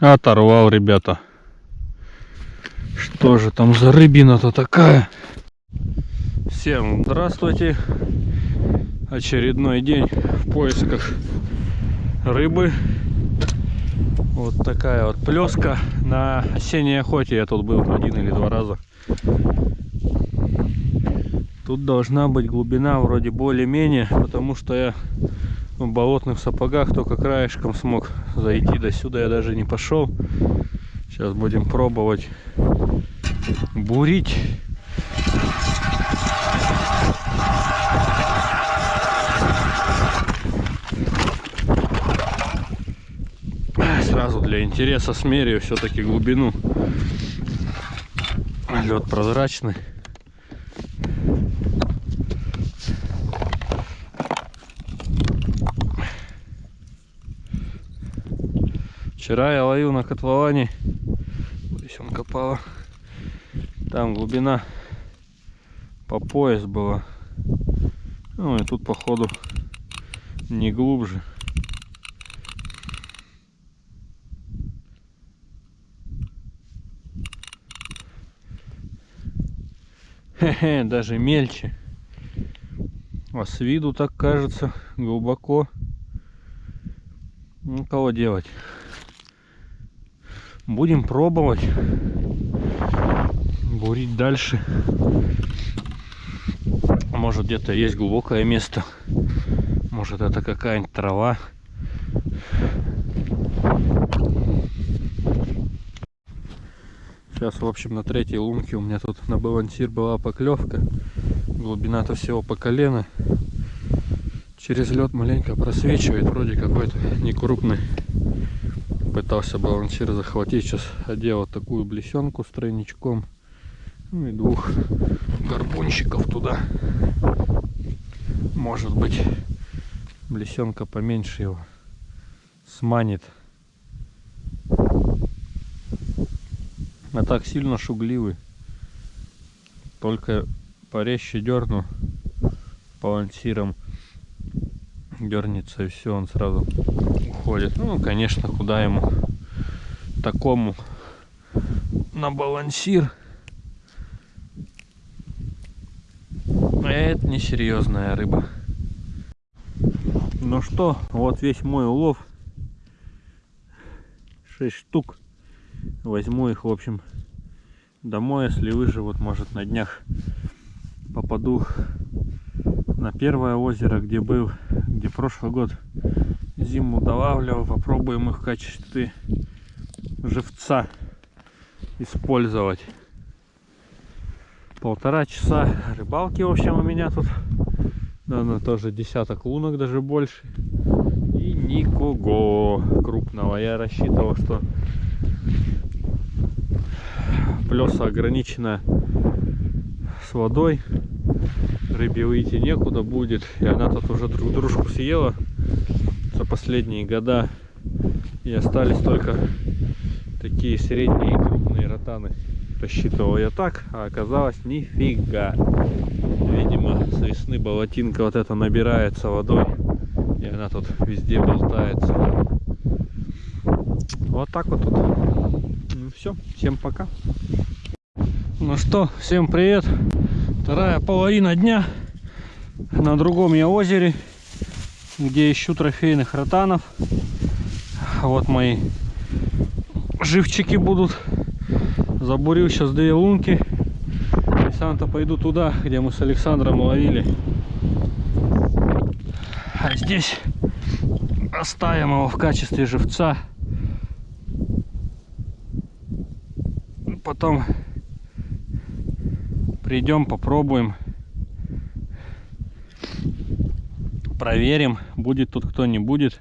Оторвал, ребята. Что же там за рыбина-то такая? Всем здравствуйте. Очередной день в поисках рыбы. Вот такая вот плеска. На осенней охоте я тут был один или два раза. Тут должна быть глубина вроде более-менее, потому что я в болотных сапогах только краешком смог зайти до сюда я даже не пошел сейчас будем пробовать бурить сразу для интереса смерю все-таки глубину лед прозрачный Вчера я ловил на котловане. Здесь он копала. Там глубина по пояс была. Ну и тут походу не глубже. Хе-хе, даже мельче. А с виду так кажется глубоко. Ну, кого делать? Будем пробовать бурить дальше. Может где-то есть глубокое место. Может это какая-нибудь трава. Сейчас, в общем, на третьей лунке у меня тут на балансир была поклевка. Глубина-то всего по колено. Через лед маленько просвечивает, вроде какой-то некрупный пытался балансир захватить. Сейчас одел вот такую блесенку с тройничком. Ну и двух горбунщиков туда. Может быть, блесенка поменьше его сманит. А так сильно шугливый. Только порезче дерну балансиром дернется и все, он сразу уходит. Ну, конечно, куда ему такому на балансир. Это несерьезная рыба. Ну что, вот весь мой улов. 6 штук. Возьму их, в общем, домой, если выживут, может на днях попаду на первое озеро, где был, где прошлый год зиму долавливал. Попробуем их в качестве живца использовать. Полтора часа рыбалки, в общем, у меня тут. Наверное, тоже десяток лунок, даже больше. И никого крупного. Я рассчитывал, что плеса ограничена с водой рыбе выйти некуда будет. И она тут уже друг дружку съела за последние года. И остались только такие средние и крупные ротаны. Рассчитывал я так, а оказалось нифига. Видимо, с весны болотинка вот эта набирается водой. И она тут везде болтается. Вот так вот тут. Все, всем пока. Ну что, всем привет. Вторая половина дня на другом я озере, где ищу трофейных ротанов. Вот мои живчики будут. Забурил сейчас две лунки. И сам-то пойду туда, где мы с Александром ловили. А здесь оставим его в качестве живца. Потом придем попробуем проверим будет тут кто не будет.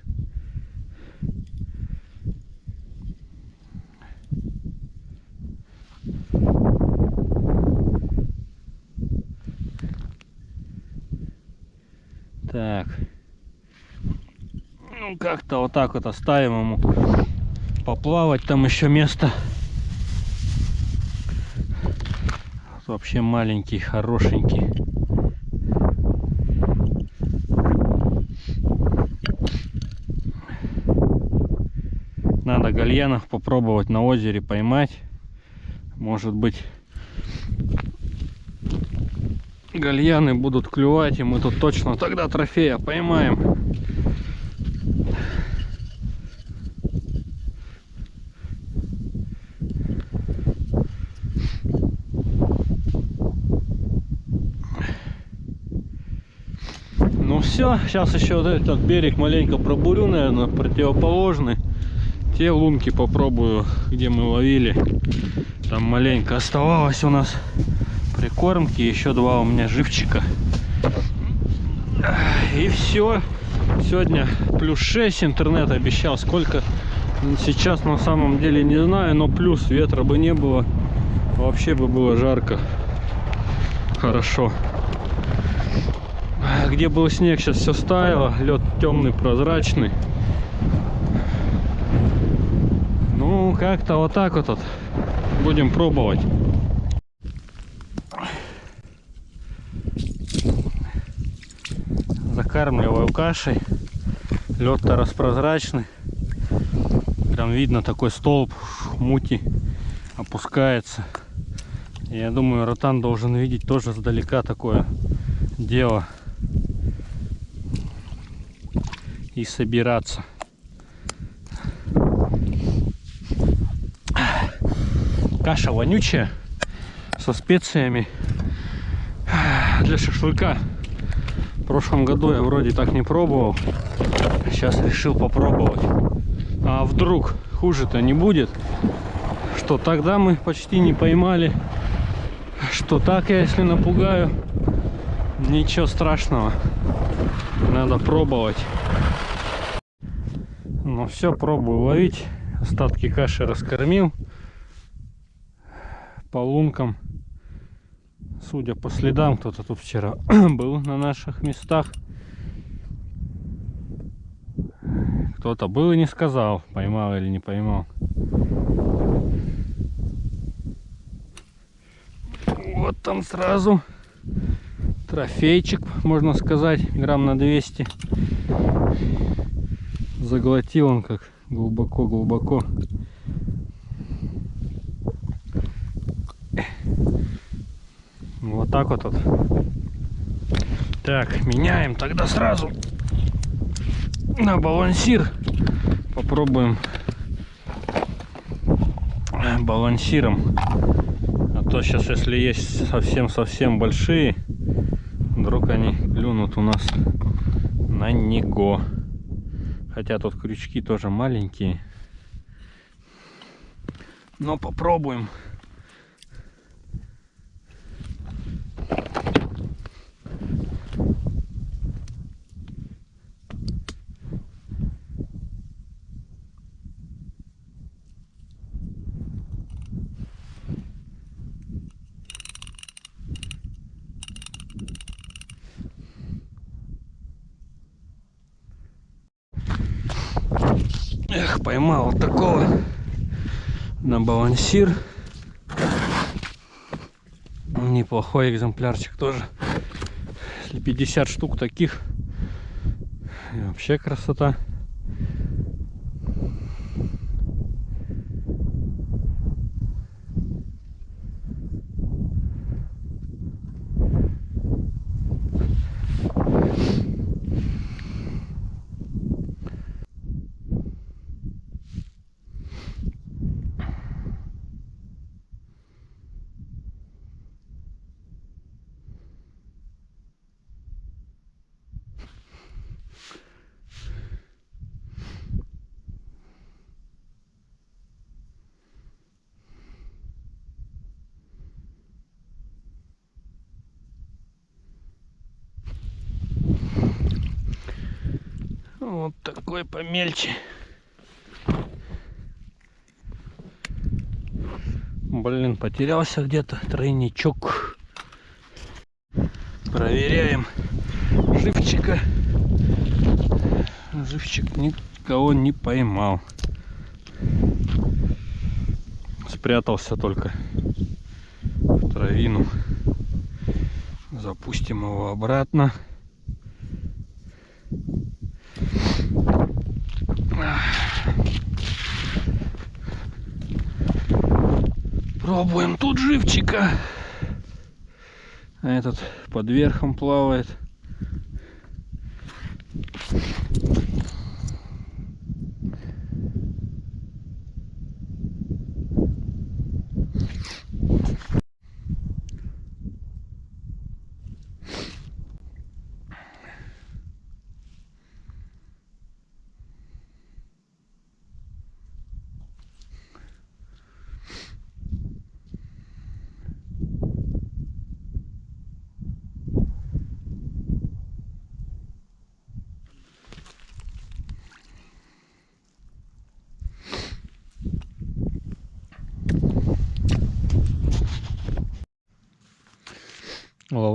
Так. Ну как-то вот так вот оставим ему поплавать там еще место вообще маленький, хорошенький. Надо гальянов попробовать на озере поймать. Может быть гальяны будут клювать, и мы тут точно тогда трофея поймаем. Ну все, сейчас еще вот этот берег маленько пробурю, наверное, противоположный. Те лунки попробую, где мы ловили. Там маленько оставалось у нас прикормки, еще два у меня живчика. И все. Сегодня плюс 6 интернет обещал. Сколько сейчас на самом деле не знаю, но плюс ветра бы не было. Вообще бы было жарко. Хорошо. Где был снег, сейчас все стаяло. Лед темный, прозрачный. Ну, как-то вот так вот. Будем пробовать. закармливаю кашей. Лед-то распрозрачный. Прям видно такой столб мути опускается. Я думаю, ротан должен видеть тоже сдалека такое дело. И собираться. Каша вонючая со специями для шашлыка. В прошлом году я вроде так не пробовал. Сейчас решил попробовать. А вдруг хуже-то не будет? Что тогда мы почти не поймали. Что так я если напугаю. Ничего страшного. Надо пробовать. Ну все, пробую ловить. Остатки каши раскормил. По лункам Судя по следам, кто-то тут вчера был на наших местах. Кто-то был и не сказал, поймал или не поймал. Вот там сразу трофейчик, можно сказать, грамм на 200. Заглотил он как глубоко-глубоко. Вот так вот. вот. Так, меняем тогда сразу на балансир. Попробуем балансиром. А то сейчас, если есть совсем-совсем большие, вдруг они клюнут у нас на него. Хотя тут крючки тоже маленькие. Но попробуем. Эх, поймал вот такого на балансир. Неплохой экземплярчик тоже. Если 50 штук таких, вообще красота. Вот такой помельче. Блин, потерялся где-то тройничок. Проверяем живчика. Живчик никого не поймал. Спрятался только в травину. Запустим его обратно. Пробуем тут живчика. А этот под верхом плавает.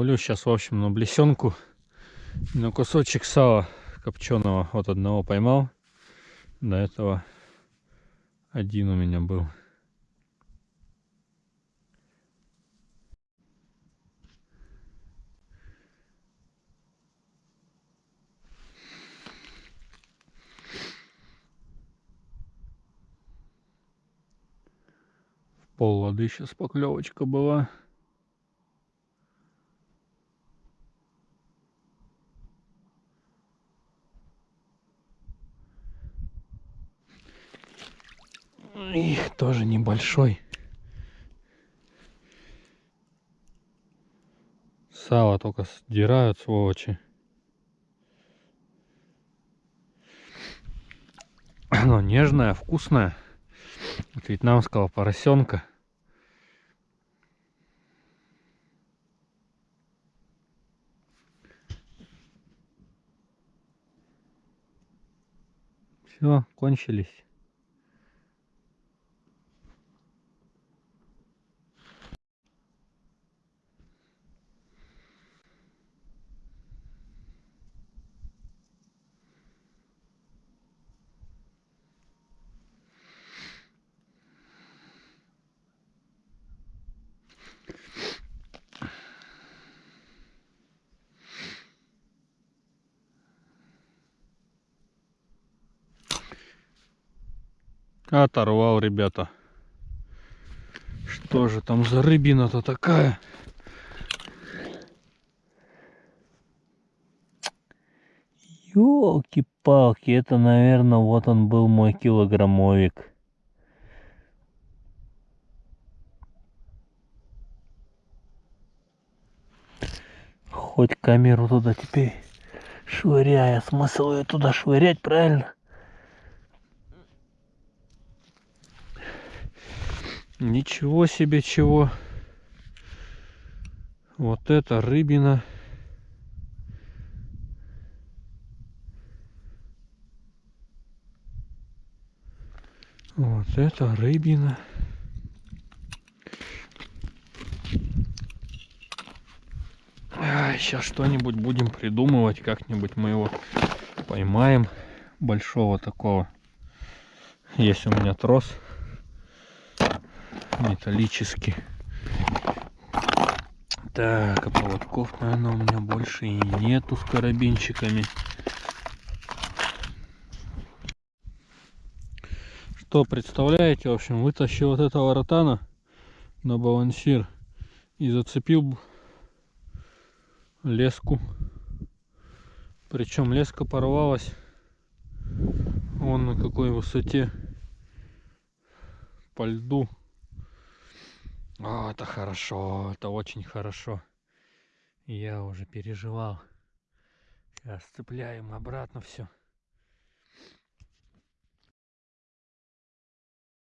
Ловлю сейчас, в общем, на блесенку. На кусочек сала копченого. Вот одного поймал. До этого один у меня был. пол воды сейчас поклевочка была. И тоже небольшой. Сало только сдирают, сволочи. Оно нежное, вкусное. От вьетнамского поросенка. Все, кончились. Оторвал, ребята. Что же там за рыбина-то такая? Ёлки-палки, это, наверное, вот он был мой килограммовик. Хоть камеру туда теперь швыряя. Смысл ее туда швырять, правильно? Ничего себе чего. Вот это рыбина. Вот это рыбина. сейчас что-нибудь будем придумывать. Как-нибудь мы его поймаем. Большого такого. Есть у меня трос металлический. Так, а поводков, наверное, у меня больше и нету с карабинчиками. Что, представляете, в общем, вытащил вот этого ротана на балансир и зацепил леску. Причем леска порвалась вон на какой высоте по льду. О, это хорошо, это очень хорошо. Я уже переживал. Сейчас цепляем обратно все.